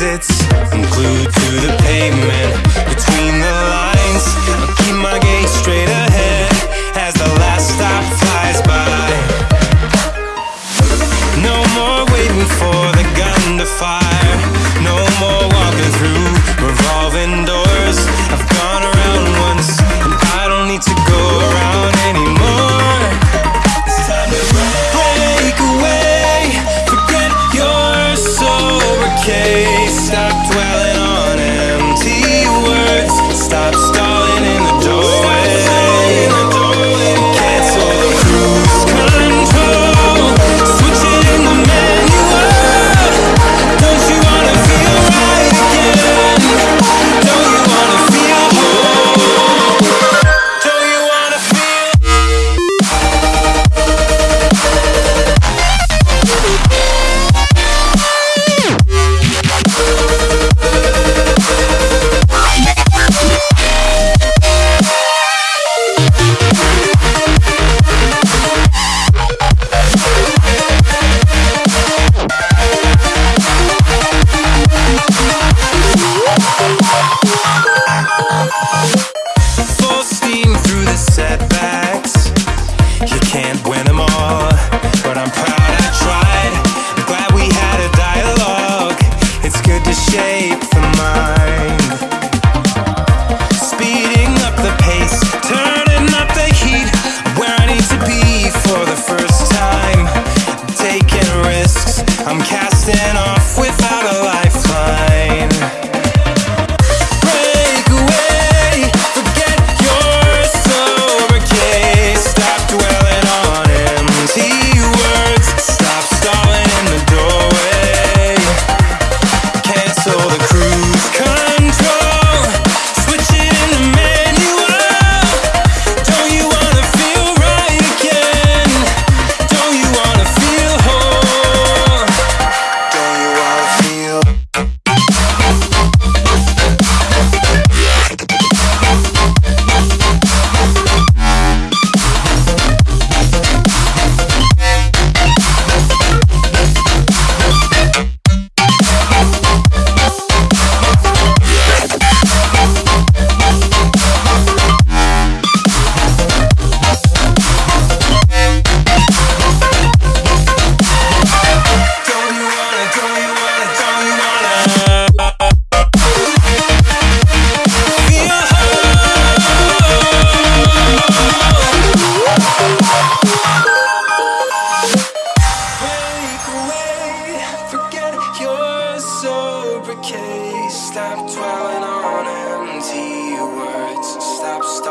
exits I'm glued to the pavement Between the lines. I keep my gaze straight ahead As the last stop flies by. No more waiting for the gun to fire. Case Stop dwelling on empty words. Stop the